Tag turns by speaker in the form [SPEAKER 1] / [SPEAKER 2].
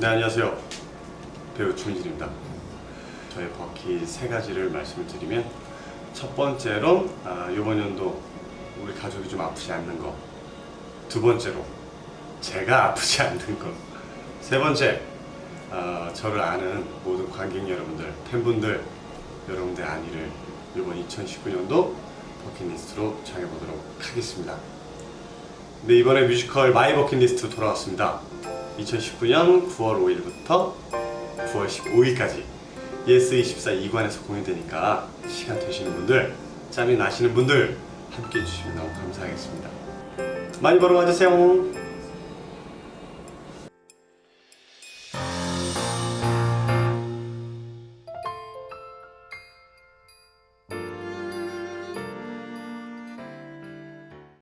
[SPEAKER 1] 네 안녕하세요. 배우 주민진입니다. 저의 버킷 세 가지를 말씀을 드리면 첫 번째로 아, 이번 연도 우리 가족이 좀 아프지 않는 거두 번째로 제가 아프지 않는 거세 번째 아, 저를 아는 모든 관객 여러분들 팬분들 여러분들의 안위를 이번 2019년도 버킷리스트로 정해보도록 하겠습니다. 네 이번에 뮤지컬 마이 버킷리스트 돌아왔습니다. 2019년 9월 5일부터 9월 15일까지 예스24 2관에서 공연되니까 시간 되시는 분들 짬이 나시는 분들 함께 해주시면 너무 감사하겠습니다. 많이 보러 와주세요